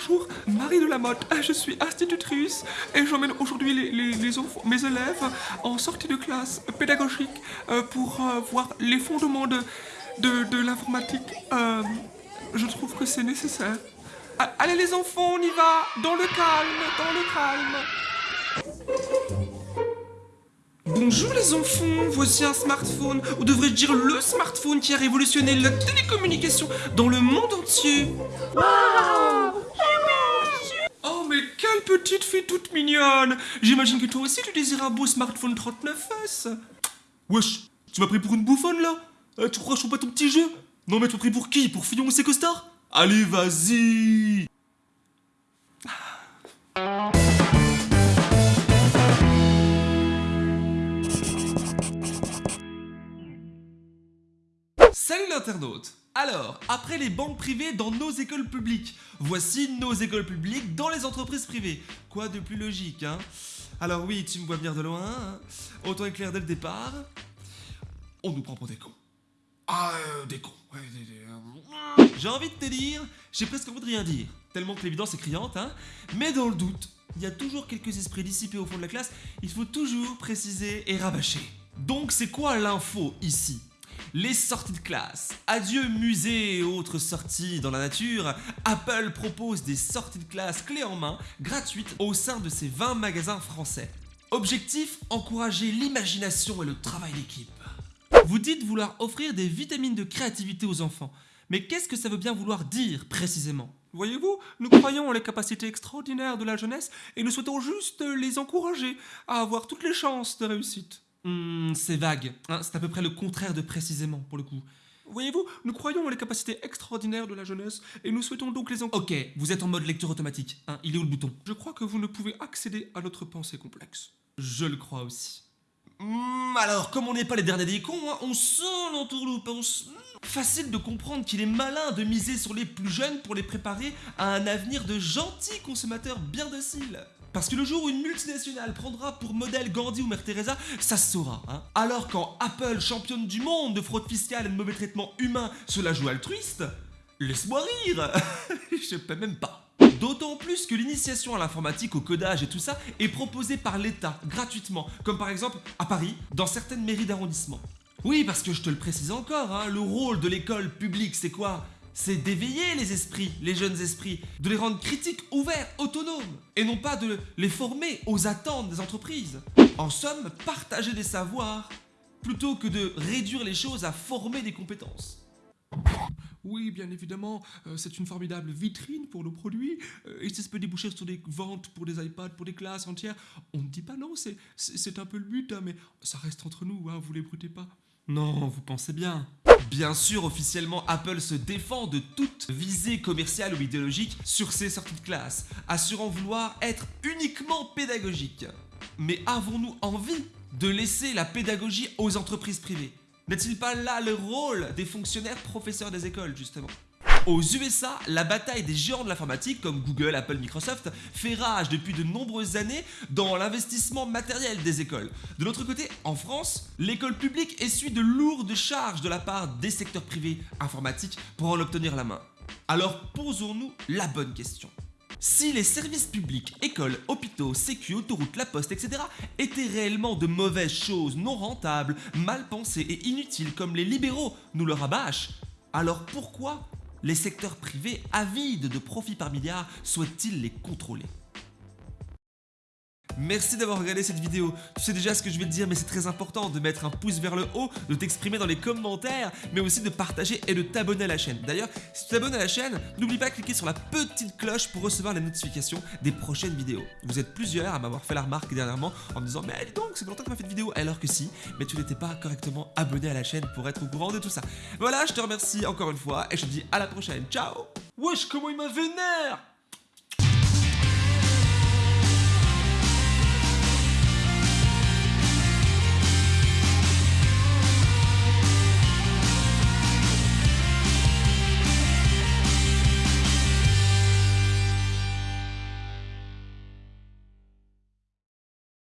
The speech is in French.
Bonjour, Marie de la Motte. Ah, Je suis institutrice et j'emmène aujourd'hui mes élèves en sortie de classe pédagogique euh, pour euh, voir les fondements de, l'informatique. Euh, je trouve que c'est nécessaire. Ah, Allez les enfants, on y va Dans le calme, dans le calme. Bonjour les enfants, voici un smartphone, ou devrais-je dire le smartphone qui a révolutionné la télécommunication dans le monde entier. Mais quelle petite fille toute mignonne. J'imagine que toi aussi tu désires un beau smartphone 39S Wesh, tu m'as pris pour une bouffonne là? Euh, Tu crois que je joue pas ton petit jeu? Non mais tu m'as pris pour qui? Pour Fillon ou ses costards? Allez vas-y! Salut l'internaute Alors, après les banques privées dans nos écoles publiques, voici nos écoles publiques dans les entreprises privées. Quoi de plus logique, hein? Alors oui, tu me vois venir de loin, hein autant éclair dès le départ. On nous prend pour des cons. Ah, euh, des cons. Ouais, des- des, euh, J'ai envie de te dire, j'ai presque envie de rien dire, tellement que l'évidence est criante, hein Mais dans le doute, il y a toujours quelques esprits dissipés au fond de la classe, il faut toujours préciser et rabâcher. Donc c'est quoi l'info ici? Les sorties de classe. Adieu musée et autres sorties dans la nature. Apple propose des sorties de classe clés en main, gratuites, au sein de ses 20 magasins français. Objectif encourager l'imagination et le travail d'équipe. Vous dites vouloir offrir des vitamines de créativité aux enfants. Mais qu'est-ce que ça veut bien vouloir dire précisément? Voyez-vous, nous croyons en les capacités extraordinaires de la jeunesse et nous souhaitons juste les encourager à avoir toutes les chances de réussite. Hmm, c'est vague, hein, c'est à peu près le contraire de précisément pour le coup. Voyez-vous, nous croyons en les capacités extraordinaires de la jeunesse et nous souhaitons donc les encourager. Ok, vous êtes en mode lecture automatique, hein, il est où le bouton? Je crois que vous ne pouvez accéder à notre pensée complexe. Je le crois aussi. Hmm, alors, comme on n'est pas les derniers des cons, hein, on sent l'entourloupe, on sent- Facile de comprendre qu'il est malin de miser sur les plus jeunes pour les préparer à un avenir de gentils consommateurs bien dociles. Parce que le jour où une multinationale prendra pour modèle Gandhi ou Mère Teresa, ça se saura. Hein. Alors quand Apple, championne du monde de fraude fiscale et de mauvais traitement humain, se la joue altruiste, laisse-moi rire Je peux même pas. D'autant plus que l'initiation à l'informatique, au codage et tout ça est proposée par l'État gratuitement, comme par exemple à Paris, dans certaines mairies d'arrondissement. Oui, parce que je te le précise encore, hein, le rôle de l'école publique, c'est quoi? C'est d'éveiller les esprits, les jeunes esprits, de les rendre critiques, ouverts, autonomes, et non pas de les former aux attentes des entreprises. En somme, partager des savoirs, plutôt que de réduire les choses à former des compétences. Oui, bien évidemment, euh, c'est une formidable vitrine pour nos produits, euh, et ça se peut déboucher sur des ventes pour des iPads, pour des classes entières. On ne dit pas non, c'est un peu le but, hein, mais ça reste entre nous, hein, vous les brutez pas. Non, vous pensez bien. Bien sûr, officiellement, Apple se défend de toute visée commerciale ou idéologique sur ses sorties de classe, assurant vouloir être uniquement pédagogique. Mais avons-nous envie de laisser la pédagogie aux entreprises privées? N'est-il pas là le rôle des fonctionnaires professeurs des écoles, justement? Aux USA, la bataille des géants de l'informatique comme Google, Apple, Microsoft fait rage depuis de nombreuses années dans l'investissement matériel des écoles. De l'autre côté, en France, l'école publique essuie de lourdes charges de la part des secteurs privés informatiques pour en obtenir la main. Alors posons-nous la bonne question. Si les services publics, écoles, hôpitaux, sécu, autoroutes, la poste, etc. étaient réellement de mauvaises choses non rentables, mal pensées et inutiles comme les libéraux nous le rabâchent, alors pourquoi les secteurs privés avides de profits par milliards souhaitent-ils les contrôler? Merci d'avoir regardé cette vidéo. Tu sais déjà ce que je vais te dire, mais c'est très important de mettre un pouce vers le haut, de t'exprimer dans les commentaires, mais aussi de partager et de t'abonner à la chaîne. D'ailleurs, si tu t'abonnes à la chaîne, n'oublie pas de cliquer sur la petite cloche pour recevoir les notifications des prochaines vidéos. Vous êtes plusieurs à m'avoir fait la remarque dernièrement en me disant Mais dis donc, c'est longtemps que tu m'as fait de vidéo, alors que si, mais tu n'étais pas correctement abonné à la chaîne pour être au courant de tout ça. Voilà, je te remercie encore une fois et je te dis à la prochaine. Ciao Wesh, comment il m'a vénère